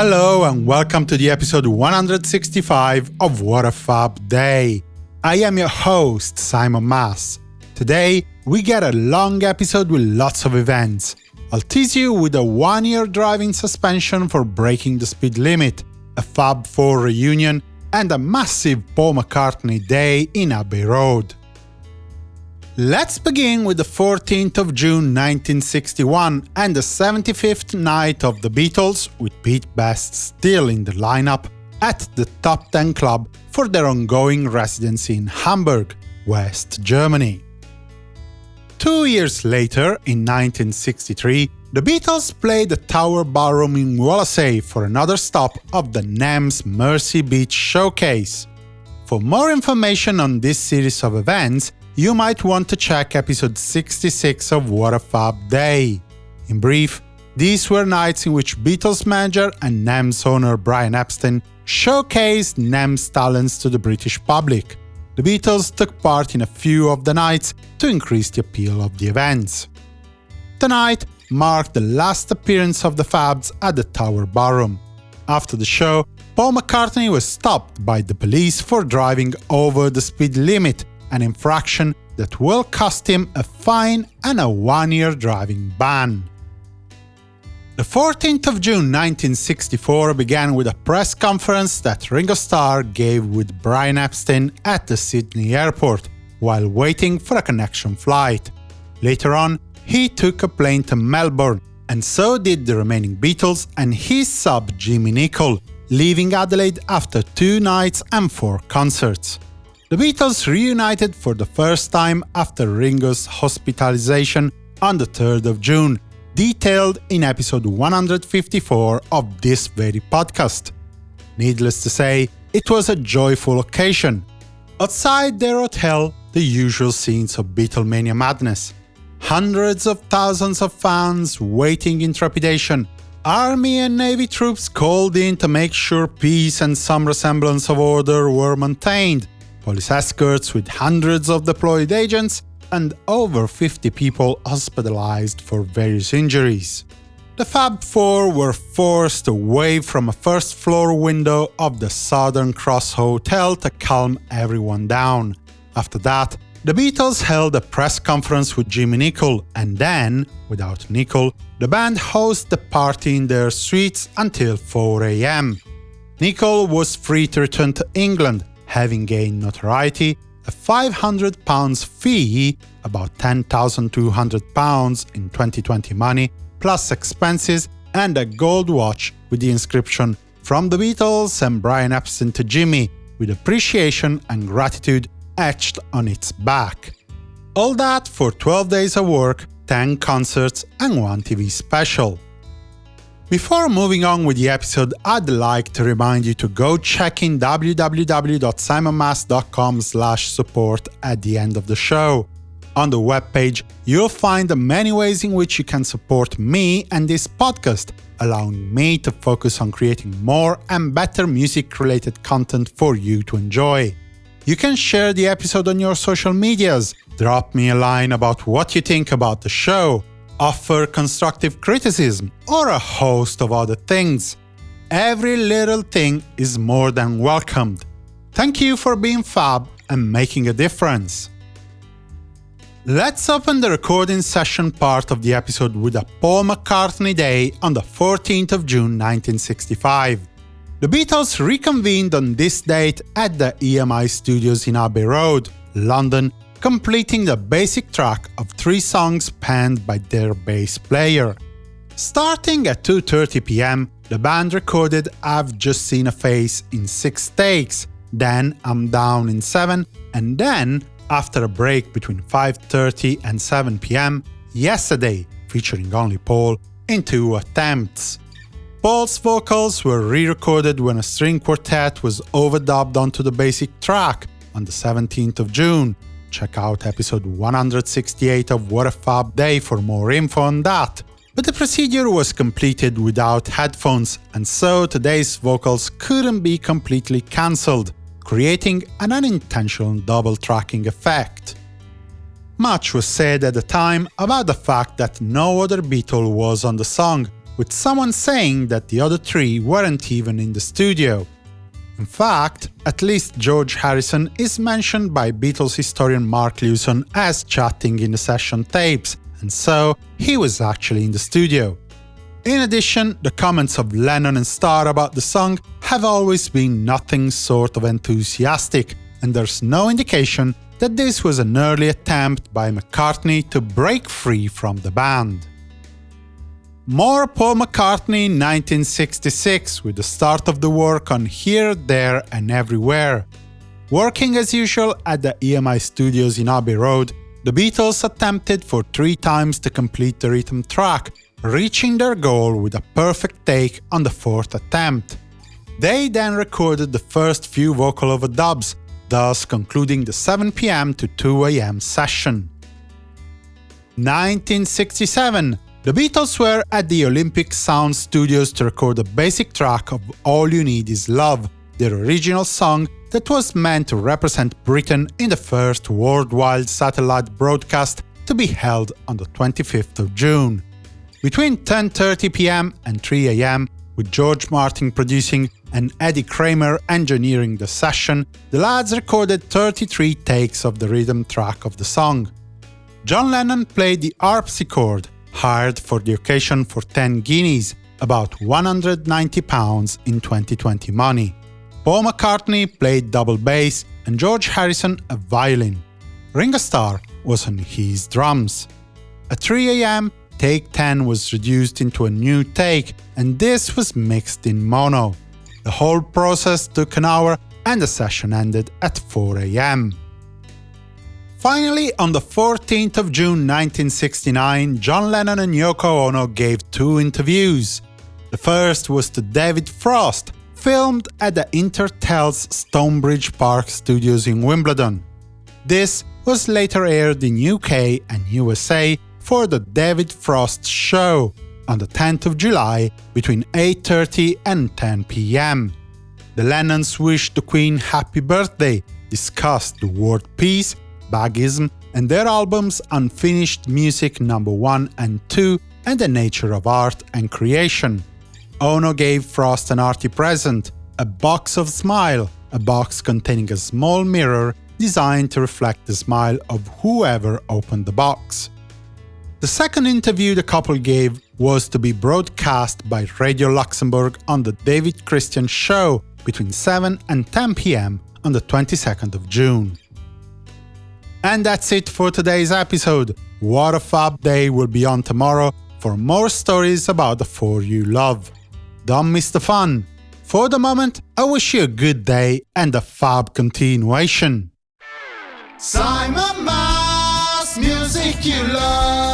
Hello and welcome to the episode 165 of What a Fab Day. I am your host, Simon Mas. Today, we get a long episode with lots of events. I'll tease you with a one-year driving suspension for breaking the speed limit, a Fab 4 reunion, and a massive Paul McCartney day in Abbey Road. Let's begin with the 14th of June 1961 and the 75th night of the Beatles, with Pete Best still in the lineup, at the Top 10 Club for their ongoing residency in Hamburg, West Germany. Two years later, in 1963, the Beatles played the Tower Ballroom in Wallasey for another stop of the NEMS Mersey Beat Showcase. For more information on this series of events, you might want to check episode 66 of What a Fab Day. In brief, these were nights in which Beatles manager and NEMS owner Brian Epstein showcased NEMS talents to the British public. The Beatles took part in a few of the nights to increase the appeal of the events. Tonight marked the last appearance of the Fabs at the Tower Ballroom. After the show, Paul McCartney was stopped by the police for driving over the speed limit an infraction that will cost him a fine and a one-year driving ban. The 14th of June 1964 began with a press conference that Ringo Starr gave with Brian Epstein at the Sydney airport, while waiting for a connection flight. Later on, he took a plane to Melbourne, and so did the remaining Beatles and his sub Jimmy Nicol, leaving Adelaide after two nights and four concerts. The Beatles reunited for the first time after Ringo's hospitalization on the 3rd of June, detailed in episode 154 of this very podcast. Needless to say, it was a joyful occasion. Outside their hotel, the usual scenes of Beatlemania madness. Hundreds of thousands of fans waiting in trepidation, Army and Navy troops called in to make sure peace and some resemblance of order were maintained, police escorts with hundreds of deployed agents, and over 50 people hospitalized for various injuries. The Fab Four were forced away from a first floor window of the Southern Cross Hotel to calm everyone down. After that, the Beatles held a press conference with Jimmy Nicol, and then, without Nicol, the band hosted the party in their suites until 4 am. Nicol was free to return to England, having gained notoriety, a £500 fee, about £10,200 in 2020 money, plus expenses, and a gold watch with the inscription From the Beatles and Brian Epstein to Jimmy, with appreciation and gratitude etched on its back. All that for 12 days of work, 10 concerts and one TV special. Before moving on with the episode, I'd like to remind you to go check in www.simonmas.com support at the end of the show. On the webpage, you'll find the many ways in which you can support me and this podcast, allowing me to focus on creating more and better music-related content for you to enjoy. You can share the episode on your social medias, drop me a line about what you think about the show, offer constructive criticism, or a host of other things. Every little thing is more than welcomed. Thank you for being fab and making a difference. Let's open the recording session part of the episode with a Paul McCartney Day on the 14th of June 1965. The Beatles reconvened on this date at the EMI studios in Abbey Road, London, completing the basic track of three songs penned by their bass player. Starting at 2.30 pm, the band recorded I've Just Seen a Face in 6 takes, then I'm Down in 7, and then, after a break between 5.30 and 7 pm, Yesterday, featuring only Paul, in two attempts. Paul's vocals were re-recorded when a string quartet was overdubbed onto the basic track on the 17th of June, Check out episode 168 of What a Fab Day for more info on that. But the procedure was completed without headphones, and so today's vocals couldn't be completely cancelled, creating an unintentional double tracking effect. Much was said at the time about the fact that no other Beatle was on the song, with someone saying that the other three weren't even in the studio. In fact, at least George Harrison is mentioned by Beatles historian Mark Lewisohn as chatting in the session tapes, and so he was actually in the studio. In addition, the comments of Lennon and Starr about the song have always been nothing sort of enthusiastic, and there's no indication that this was an early attempt by McCartney to break free from the band. More Paul McCartney in 1966 with the start of the work on Here, There and Everywhere. Working as usual at the EMI studios in Abbey Road, the Beatles attempted for three times to complete the rhythm track, reaching their goal with a perfect take on the fourth attempt. They then recorded the first few vocal overdubs, thus concluding the 7pm to 2am session. 1967 the Beatles were at the Olympic Sound Studios to record a basic track of All You Need Is Love, their original song that was meant to represent Britain in the first worldwide satellite broadcast to be held on the 25th of June. Between 10.30 pm and 3 am, with George Martin producing and Eddie Kramer engineering the session, the lads recorded 33 takes of the rhythm track of the song. John Lennon played the harpsichord, hired for the occasion for 10 guineas, about 190 pounds in 2020 money. Paul McCartney played double bass and George Harrison a violin. Ringo Starr was on his drums. At 3 am, take 10 was reduced into a new take, and this was mixed in mono. The whole process took an hour and the session ended at 4 am. Finally, on the 14th of June 1969, John Lennon and Yoko Ono gave two interviews. The first was to David Frost, filmed at the Intertel's Stonebridge Park studios in Wimbledon. This was later aired in UK and USA for the David Frost Show on the 10th of July between 8.30 and 10 pm. The Lennons wished the Queen happy birthday, discussed the word peace Baggism, and their albums Unfinished Music No. 1 and 2 and The Nature of Art and Creation. Ono gave Frost an arty present, a box of Smile, a box containing a small mirror designed to reflect the smile of whoever opened the box. The second interview the couple gave was to be broadcast by Radio Luxembourg on the David Christian Show between 7 and 10 pm on the 22nd of June. And that's it for today's episode. What a Fab Day will be on tomorrow for more stories about the four you love. Don't miss the fun. For the moment, I wish you a good day and a fab continuation. Simon Mas, music you love.